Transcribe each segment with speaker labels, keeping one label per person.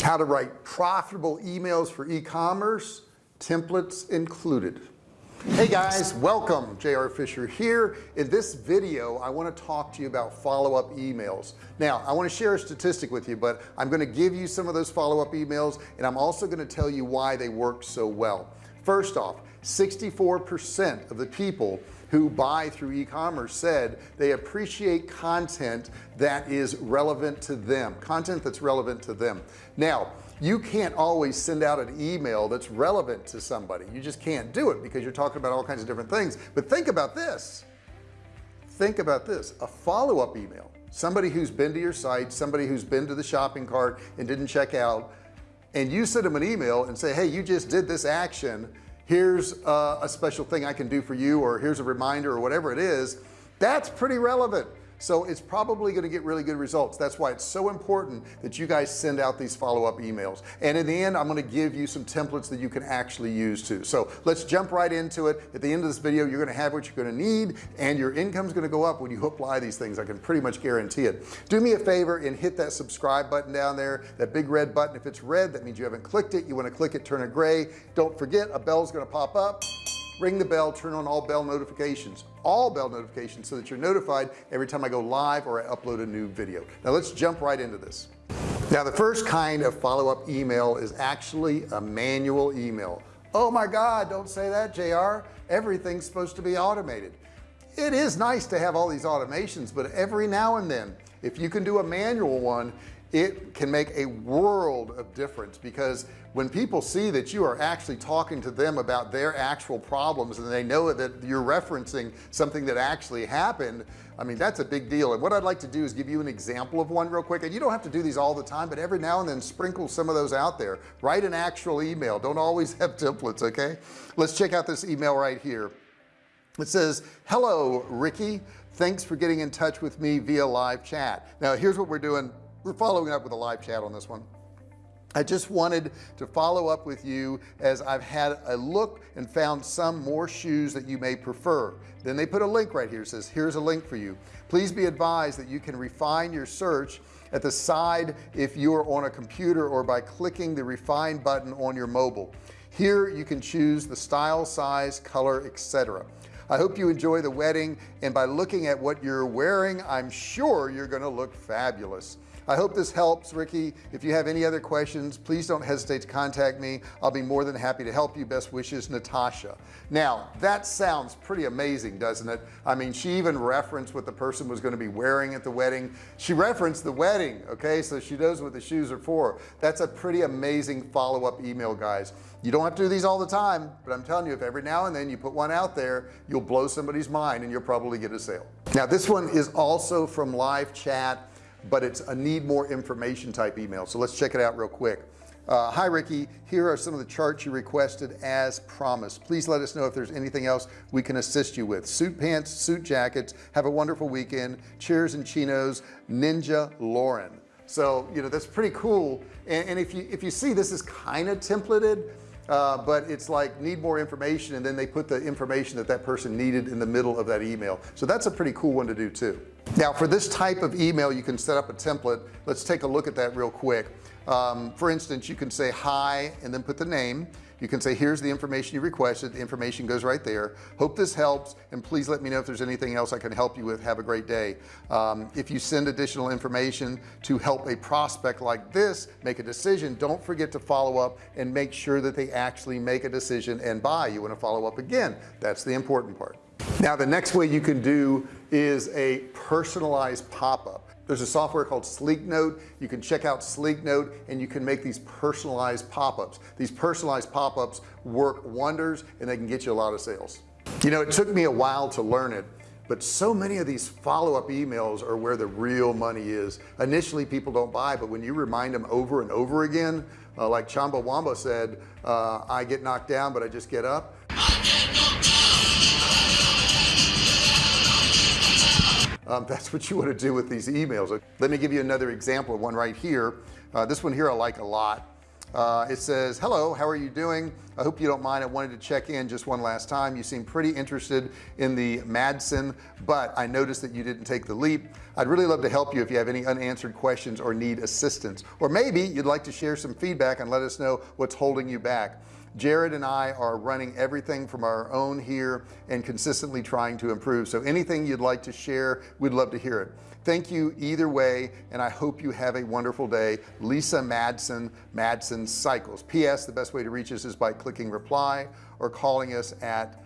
Speaker 1: how to write profitable emails for e-commerce templates included. Hey guys welcome. JR Fisher here. In this video I want to talk to you about follow-up emails. Now I want to share a statistic with you but I'm going to give you some of those follow-up emails and I'm also going to tell you why they work so well. First off 64% of the people who buy through e-commerce said they appreciate content that is relevant to them content that's relevant to them. Now you can't always send out an email that's relevant to somebody. You just can't do it because you're talking about all kinds of different things. But think about this. Think about this. A follow-up email. Somebody who's been to your site somebody who's been to the shopping cart and didn't check out and you send them an email and say hey you just did this action here's uh, a special thing I can do for you or here's a reminder or whatever it is that's pretty relevant so it's probably going to get really good results. That's why it's so important that you guys send out these follow-up emails. And in the end I'm going to give you some templates that you can actually use too. So let's jump right into it. At the end of this video you're going to have what you're going to need and your income is going to go up when you apply these things. I can pretty much guarantee it. Do me a favor and hit that subscribe button down there that big red button. If it's red that means you haven't clicked it. You want to click it turn it gray. Don't forget a bell's going to pop up ring the bell turn on all bell notifications all bell notifications so that you're notified every time I go live or I upload a new video. Now let's jump right into this. Now the first kind of follow-up email is actually a manual email. Oh my god don't say that JR everything's supposed to be automated. It is nice to have all these automations but every now and then if you can do a manual one it can make a world of difference because when people see that you are actually talking to them about their actual problems and they know that you're referencing something that actually happened I mean that's a big deal. And what I'd like to do is give you an example of one real quick. And you don't have to do these all the time but every now and then sprinkle some of those out there. Write an actual email. Don't always have templates okay? Let's check out this email right here. It says hello Ricky. Thanks for getting in touch with me via live chat. Now here's what we're doing we're following up with a live chat on this one. I just wanted to follow up with you as I've had a look and found some more shoes that you may prefer. Then they put a link right here. Says here's a link for you. Please be advised that you can refine your search at the side if you're on a computer or by clicking the refine button on your mobile. Here you can choose the style size color etc I hope you enjoy the wedding and by looking at what you're wearing I'm sure you're gonna look fabulous I hope this helps Ricky. If you have any other questions please don't hesitate to contact me. I'll be more than happy to help you. Best wishes Natasha. Now that sounds pretty amazing doesn't it? I mean she even referenced what the person was going to be wearing at the wedding. She referenced the wedding okay? So she knows what the shoes are for. That's a pretty amazing follow-up email guys. You don't have to do these all the time but I'm telling you if every now and then you put one out there you'll blow somebody's mind and you'll probably get a sale. Now this one is also from live chat but it's a need more information type email. So let's check it out real quick. Uh, hi Ricky. Here are some of the charts you requested as promised. Please let us know if there's anything else we can assist you with. Suit pants suit jackets. Have a wonderful weekend. Cheers and chinos ninja Lauren. So you know that's pretty cool. And, and if you if you see this is kind of templated uh, but it's like need more information and then they put the information that that person needed in the middle of that email. So that's a pretty cool one to do too. Now for this type of email you can set up a template. Let's take a look at that real quick. Um, for instance you can say hi and then put the name you can say here's the information you requested. The information goes right there. Hope this helps and please let me know if there's anything else I can help you with. Have a great day. Um, if you send additional information to help a prospect like this make a decision don't forget to follow up and make sure that they actually make a decision and buy. You want to follow up again. That's the important part. Now the next way you can do is a personalized pop-up there's a software called Sleeknote. You can check out Sleeknote and you can make these personalized pop-ups. These personalized pop-ups work wonders and they can get you a lot of sales. You know it took me a while to learn it but so many of these follow-up emails are where the real money is. Initially people don't buy but when you remind them over and over again uh, like Chumbawamba said uh, I get knocked down but I just get up um, that's what you want to do with these emails. Let me give you another example of one right here. Uh, this one here I like a lot. Uh, it says hello how are you doing? I hope you don't mind. I wanted to check in just one last time. You seem pretty interested in the Madsen but I noticed that you didn't take the leap. I'd really love to help you if you have any unanswered questions or need assistance. Or maybe you'd like to share some feedback and let us know what's holding you back Jared and I are running everything from our own here and consistently trying to improve. So anything you'd like to share we'd love to hear it. Thank you either way and I hope you have a wonderful day. Lisa Madsen Madsen Cycles. PS the best way to reach us is by clicking reply or calling us at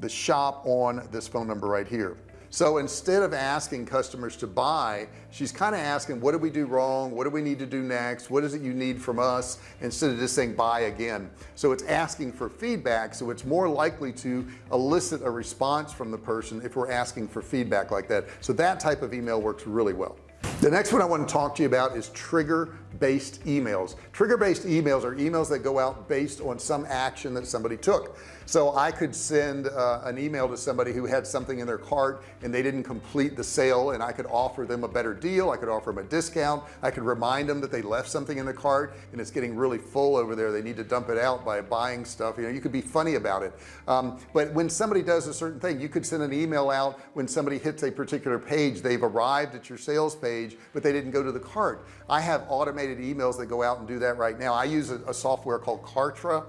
Speaker 1: the shop on this phone number right here so instead of asking customers to buy she's kind of asking what do we do wrong? What do we need to do next? What is it you need from us? instead of just saying buy again. So it's asking for feedback so it's more likely to elicit a response from the person if we're asking for feedback like that. So that type of email works really well the next one I want to talk to you about is trigger based emails. Trigger based emails are emails that go out based on some action that somebody took. So I could send uh, an email to somebody who had something in their cart and they didn't complete the sale and I could offer them a better deal I could offer them a discount I could remind them that they left something in the cart and it's getting really full over there they need to dump it out by buying stuff you know you could be funny about it. Um, but when somebody does a certain thing you could send an email out when somebody hits a particular page they've arrived at your sales page but they didn't go to the cart. I have automated emails that go out and do that right now. I use a, a software called Kartra.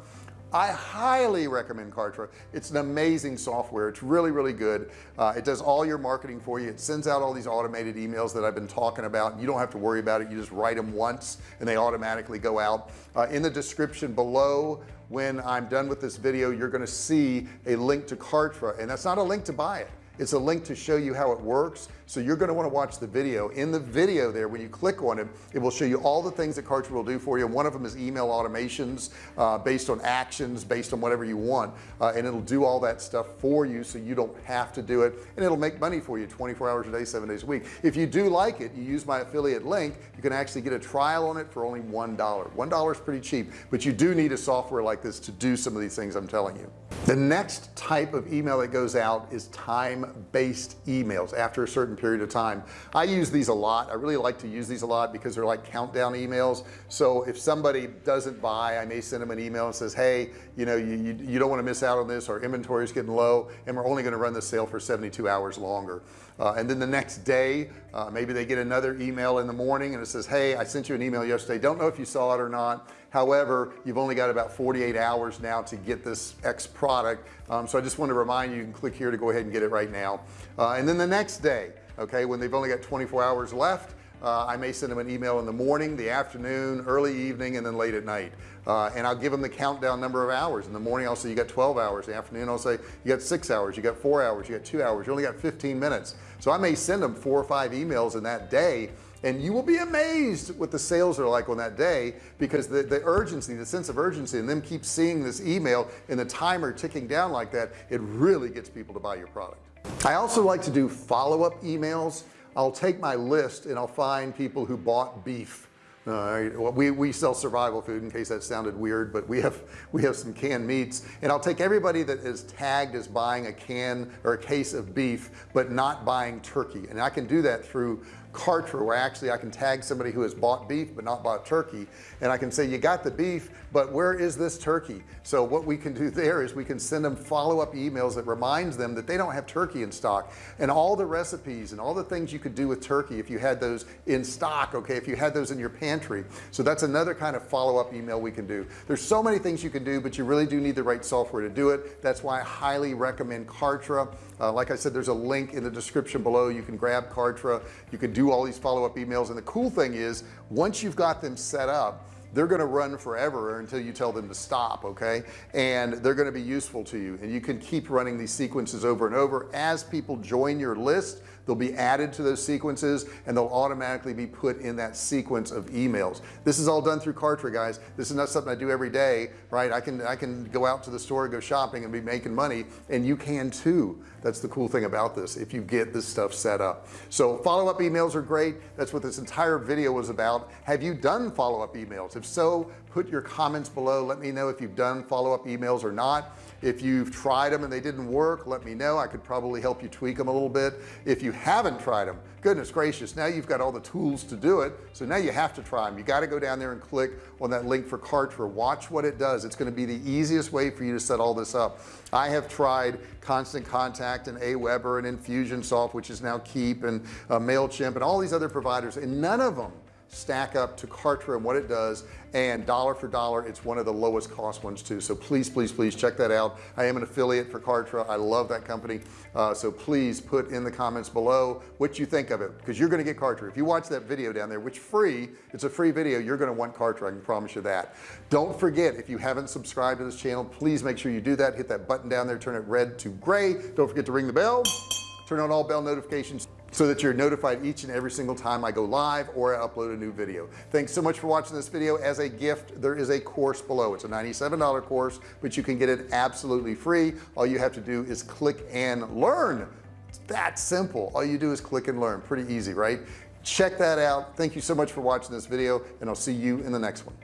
Speaker 1: I highly recommend Kartra. It's an amazing software. It's really really good. Uh, it does all your marketing for you. It sends out all these automated emails that I've been talking about. You don't have to worry about it. You just write them once and they automatically go out. Uh, in the description below when I'm done with this video you're going to see a link to Kartra and that's not a link to buy it it's a link to show you how it works. So you're going to want to watch the video. In the video there when you click on it it will show you all the things that Kartra will do for you. One of them is email automations uh, based on actions based on whatever you want. Uh, and it'll do all that stuff for you so you don't have to do it. And it'll make money for you 24 hours a day seven days a week. If you do like it you use my affiliate link you can actually get a trial on it for only one dollar. One dollar is pretty cheap but you do need a software like this to do some of these things I'm telling you the next type of email that goes out is time-based emails after a certain period of time. I use these a lot. I really like to use these a lot because they're like countdown emails. So if somebody doesn't buy I may send them an email and says hey you know you, you, you don't want to miss out on this. Our inventory is getting low and we're only going to run the sale for 72 hours longer. Uh, and then the next day uh, maybe they get another email in the morning and it says hey I sent you an email yesterday. Don't know if you saw it or not however you've only got about 48 hours now to get this X product. Um, so I just want to remind you you can click here to go ahead and get it right now. Uh, and then the next day okay when they've only got 24 hours left uh, I may send them an email in the morning the afternoon early evening and then late at night. Uh, and I'll give them the countdown number of hours. In the morning I'll say you got 12 hours. In the afternoon I'll say you got six hours. You got four hours. You got two hours. You only got 15 minutes. So I may send them four or five emails in that day and you will be amazed what the sales are like on that day because the, the urgency the sense of urgency and them keep seeing this email and the timer ticking down like that it really gets people to buy your product. I also like to do follow-up emails. I'll take my list and I'll find people who bought beef. Uh, we, we sell survival food in case that sounded weird but we have we have some canned meats. And I'll take everybody that is tagged as buying a can or a case of beef but not buying turkey. And I can do that through Kartra where actually I can tag somebody who has bought beef but not bought turkey and I can say you got the beef but where is this turkey? So what we can do there is we can send them follow-up emails that reminds them that they don't have turkey in stock. And all the recipes and all the things you could do with turkey if you had those in stock okay if you had those in your pantry. So that's another kind of follow-up email we can do. There's so many things you can do but you really do need the right software to do it. That's why I highly recommend Kartra. Uh, like I said there's a link in the description below. You can grab Kartra. You can do all these follow-up emails and the cool thing is once you've got them set up they're going to run forever until you tell them to stop okay? And they're going to be useful to you and you can keep running these sequences over and over. As people join your list they'll be added to those sequences and they'll automatically be put in that sequence of emails. This is all done through Kartra guys. This is not something I do every day right? I can I can go out to the store go shopping and be making money and you can too that's the cool thing about this if you get this stuff set up. So follow-up emails are great. That's what this entire video was about. Have you done follow-up emails? If so put your comments below. Let me know if you've done follow-up emails or not. If you've tried them and they didn't work let me know. I could probably help you tweak them a little bit. If you haven't tried them goodness gracious now you've got all the tools to do it so now you have to try them you got to go down there and click on that link for Kartra. Watch what it does. It's going to be the easiest way for you to set all this up. I have tried constant contact and Aweber and Infusionsoft which is now Keap and uh, MailChimp and all these other providers and none of them stack up to Kartra and what it does and dollar for dollar it's one of the lowest cost ones too. So please please please check that out. I am an affiliate for Kartra. I love that company. Uh, so please put in the comments below what you think of it because you're going to get Kartra. If you watch that video down there which free it's a free video you're going to want Kartra I can promise you that. Don't forget if you haven't subscribed to this channel please make sure you do that. Hit that button down there turn it red to gray. Don't forget to ring the bell turn on all bell notifications so that you're notified each and every single time I go live or I upload a new video. Thanks so much for watching this video. As a gift there is a course below. It's a $97 course but you can get it absolutely free. All you have to do is click and learn. It's that simple. All you do is click and learn. Pretty easy right? Check that out. Thank you so much for watching this video and I'll see you in the next one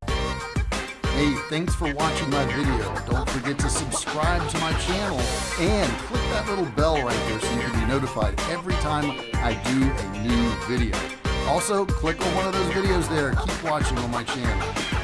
Speaker 1: hey thanks for watching my video. Don't forget to subscribe to my channel and click that little bell right there so you can be notified every time I do a new video. Also click on one of those videos there. Keep watching on my channel